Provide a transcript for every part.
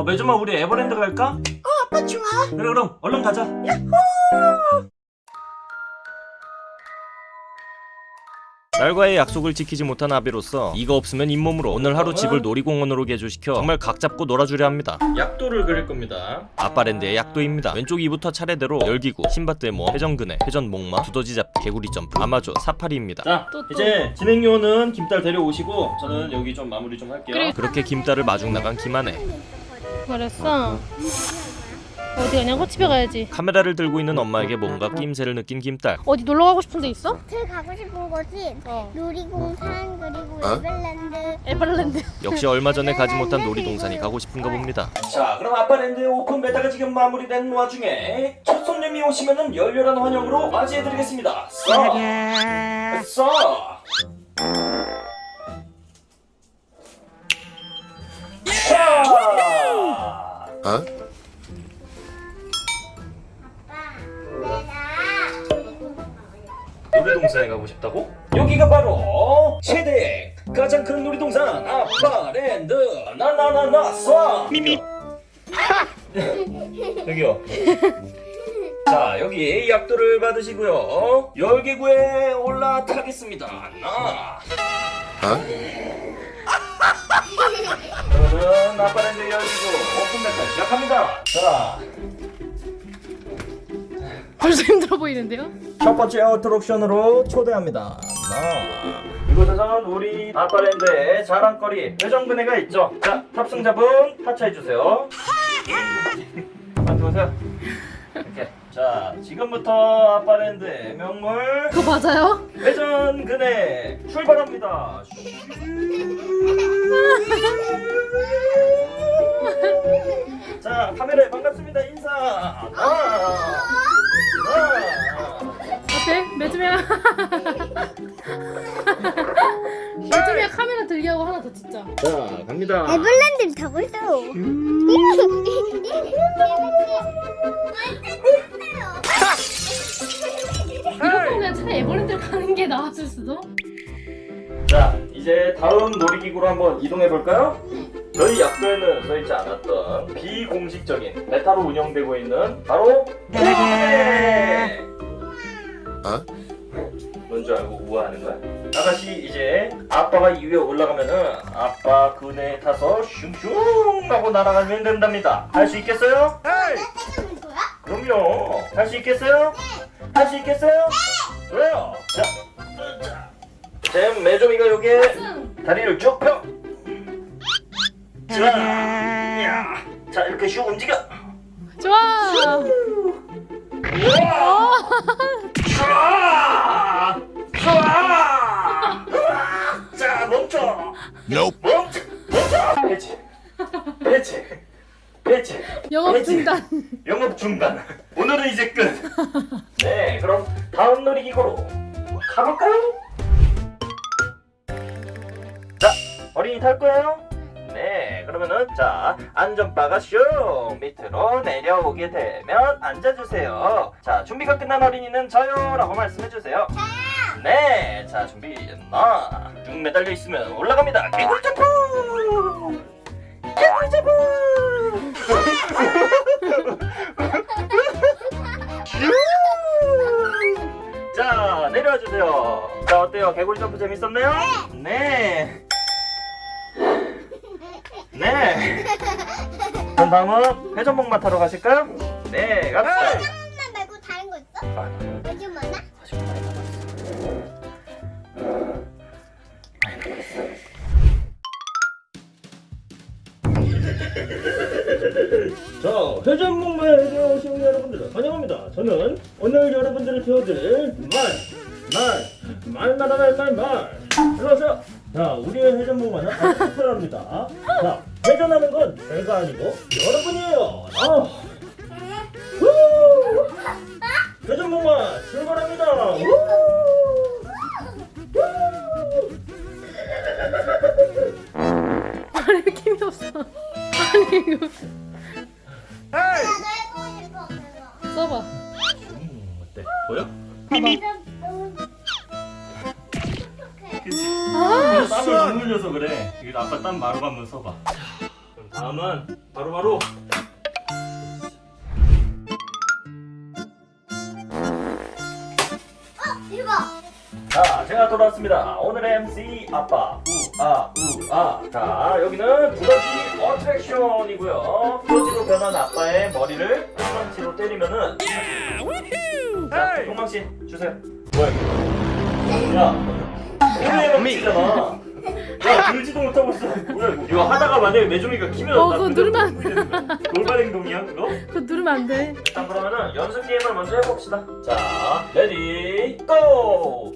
어 매주마 우리 에버랜드 갈까? 아빠 좋아. 그래 그럼 얼른 가자. 딸과의 약속을 지키지 못한 아비로서 이거 없으면 잇몸으로 오늘 하루 집을 놀이공원으로 개조시켜 정말 각 잡고 놀아주려 합니다. 약도를 그릴 겁니다. 아빠랜드의 약도입니다. 왼쪽 2부터 차례대로 열기구, 신밧드의 모, 회전그네, 회전목마, 두더지 잡기, 개구리 점프, 아마존, 사파리입니다. 자 또, 또. 이제 진행료는 김딸 데려오시고 저는 여기 좀 마무리 좀 할게요. 그래. 그렇게 김딸을 마중 나간 김한혜 그랬어. 어디 가냐고 집에 가야지. 카메라를 들고 있는 엄마에게 뭔가 낌새를 느낀 김딸 어디 놀러 가고 싶은 데 있어? 제일 가고 싶은 곳이 어. 놀이공산 그리고 어? 에벨랜드 에버랜드. 역시 얼마 전에 가지 못한 놀이동산이 가고 싶은가 봅니다. 자, 그럼 아빠랜드 open beta가 지금 마무리된 와중에 첫 손님이 오시면은 열렬한 환영으로 맞이해드리겠습니다. 써, 써. 가고 싶다고? 여기가 바로 최대 가장 큰 놀이동산 아빠랜드 나나나나 쏴 미미. 여기요. 자 여기 약도를 받으시고요. 열기구에 올라타겠습니다. 나. 어? 그러면 아빠랜드 열기구 오픈메타 시작합니다. 자 벌써 힘들어 보이는데요? 첫 번째 어트랙션으로 초대합니다. 나. 이곳에서는 우리 아빠랜드의 자랑거리 회전근해가 있죠. 자, 탑승자분 하차해 주세요. 아, 들어오세요. 이렇게. 자, 지금부터 아빠랜드의 명물 그거 맞아요? 회전근해 출발합니다. 자, 카메라에 반갑습니다. 인사. 나. 나. 어때? 매주야. 매주야 카메라 들게 하고 하나 더 찍자. 자, 갑니다. 에벨랜드를 타고 있어. 거면 그냥 차라리 에버랜드 가는 게 나았을 수도. 자, 이제 다음 놀이기구로 한번 이동해 볼까요? 저희 약도에는 써있지 않았던 비공식적인 메타로 운영되고 있는 바로 우아네. 어? 뭔줄 알고 우아하는 거야? 아가씨 이제 아빠가 이 위에 올라가면은 아빠 그네에 타서 슝슝 하고 날아가면 된답니다. 할 수 있겠어요? 그럼요. 할 수 있겠어요? 할수 있겠어요? 좋아요. 자, 자. 잼 매조미가 여기에 다리를 쭉 펴. 자, 야, 자 이렇게 슉 움직여. 좋아. 좋아, 좋아. 자 멈춰. Nope. 멈춰, 멈춰. 배치, 배치, 배치. 영업 그렇지. 중단. 영업 중단. 오늘은 이제 끝. 네, 그럼 다음 놀이기구로 가볼까요? 자, 어린이 탈 거예요? 네, 그러면은 자 안전바가 슝 밑으로 내려오게 되면 앉아주세요. 자, 준비가 끝난 어린이는 저요 라고 말씀해주세요. 네, 자 준비 나. 쭉 매달려 있으면 올라갑니다. 개구리 점프. 개구리 점프. 자 내려와 주세요. 자 어때요? 개구리 점프 재밌었나요? 네. 네. 그럼 다음은 회전목마 타러 가실까요? 네, 갑시다. 하나만 말고 다른 거 있어? 아, 요즘 많아? 사실 많이 남았어. 자, 회전목마에 오신 여러분들 환영합니다. 저는 오늘 여러분들을 태워드릴 말, 말, 말, 말, 말, 말, 말. 일어나세요. 자, 우리의 회전목마는 아주 특별합니다. 자, 회전하는 건 제가 아니고 여러분이에요. 아. 땀을 못 흘려서 그래. 이거 아빠 땀 마루 한번 써봐. 그럼 다음은 바로 바로. 어 이거. 자 제가 돌아왔습니다. 오늘의 MC 아빠 우아 우아. 자 여기는 두더지 어트랙션이고요. 두더지로 변한 아빠의 머리를 똥망치로 때리면은 자 똥망치 주세요. 뭐야 야 오래 망치잖아 야 들지도 못하고 있어 뭐야 이거 이거 하다가 만약에 매종이가 키면 어, 나 그거 누르면? 돌발 행동이야 그거? 그거 누르면 안 돼. 자 그러면은 연습 게임을 먼저 해봅시다 자 ready go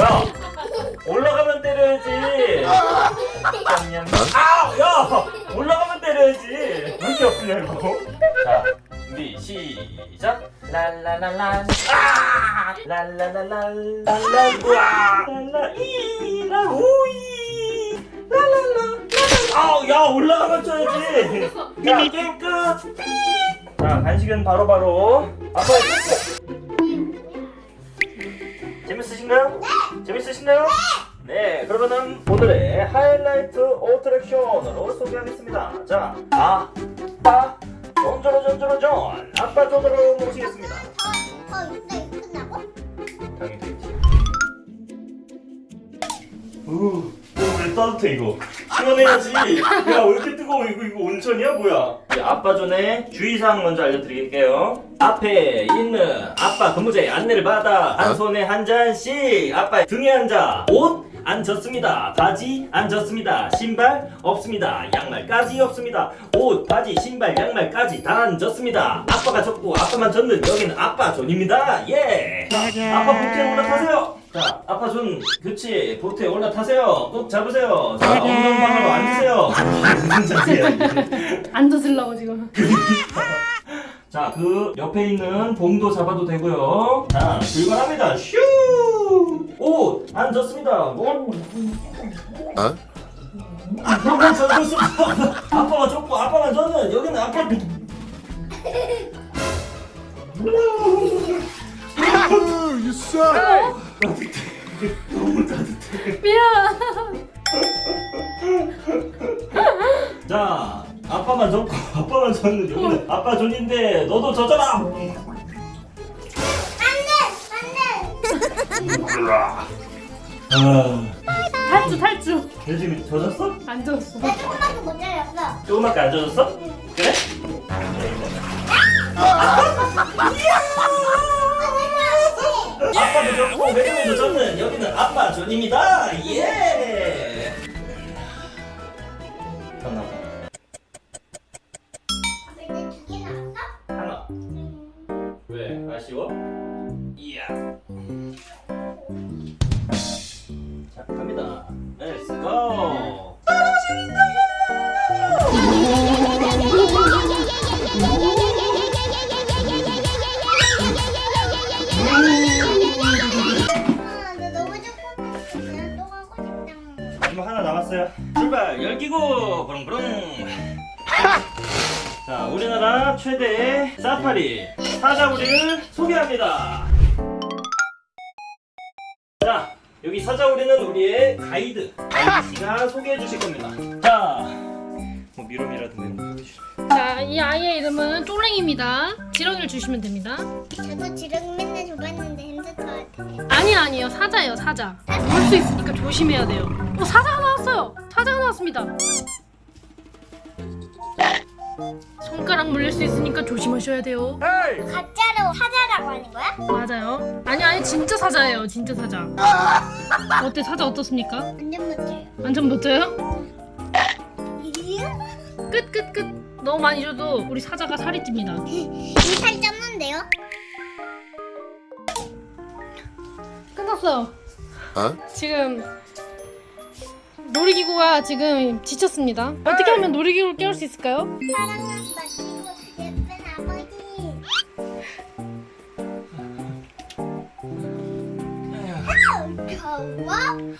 야! 올라가면 때려야지 냠냠 아! 야! 올라가면 때려야지 왜 이렇게 아프냐 이거 자 준비 시작 랄라랄라 아! 아우 야 올라가면 쳐야지 야 게임 끝! 자 간식은 바로바로 아빠의 끝 재밌으신가요? 재밌으신가요? 네 그러면은 오늘의 하이라이트 어트랙션으로 소개하겠습니다 자 아빠 전저로 전저로 전 아빠 전으로 모시겠습니다 우, 왜 따뜻해 이거. 시원해야지. 야 왜 이렇게 뜨거워? 이거 이거 온천이야? 뭐야? 이 아빠 전에 주의사항 먼저 알려드릴게요. 앞에 있는 아빠 근무자의 안내를 받아 한 손에 한 잔씩 아빠의 등에 앉아 옷 안 젖습니다. 바지 안 젖습니다. 신발 없습니다. 양말까지 없습니다. 옷 바지 신발 양말까지 다 안 젖습니다. 아빠가 젖고 아빠만 젖는 여기는 아빠 zone입니다. 예. 자, 아빠 보트에 올라타세요 자 아빠 존 그렇지 보트에 올라타세요 꼭 잡으세요 자 엉덩 방으로 앉으세요 무슨 자세야 이게 앉아쓰려고 지금. 자, 그 옆에 있는 봉도 잡아도 되고요. 자, 출발합니다. 슈! 오, 앉았습니다. 뭐? 어? 아빠만 젖었어. 아빠가 젖고 아빠만 젖는 여기는 아빠. you suck! 너무 따뜻해. 미안. 자, 아빠만 젖고 아빠만 젖는 여기는 아빠 존인데 너도 젖어라. 아, 탈주 탈주. 너 지금 젖었어? 안 젖었어. 나 조금밖에 못 잘렸어. 조금밖에 안 젖었어? 그래? 아 빠도 젖고 매력이도 젖는 여기는 아빠 존입니다. 예. 두개? 하나. 왜? 아쉬워? 이야. 자, 갑니다. Let's go. 아, 출발 열기구 부릉부릉. 자, 우리나라 최대의 사파리 사자우리를 소개합니다. 자, 여기 사자우리는 우리의 가이드 가이드 씨가 소개해 주실 겁니다. 자, 뭐 미로미라도 내는 거 보여주시죠. 자, 이 아이의 이름은 쫄랭입니다. 지렁이를 주시면 됩니다. 저도 지렁이 맨날 줘봤는데 힘들 것 같아. 아니 아니요 사자예요 사자. 물수 있으니까 조심해야 돼요. 어 사자가 나왔어요. 사자가 나왔습니다. 손가락 물릴 수 있으니까 조심하셔야 돼요. 가짜로 사자라고 하는 거야? 맞아요. 아니 아니 진짜 사자예요. 진짜 사자. 어때 사자 어떻습니까? 완전 멋져요. 완전 멋져요? 끝 끝 끝. 너무 많이 줘도 우리 사자가 살이 찝니다. 이살 쪘는데요? 끝났어요. 어? 지금 놀이기구가 지금 지쳤습니다. 어떻게 하면 놀이기구를 깨울 수 있을까요? 예쁜 아버지. 아우, 더워?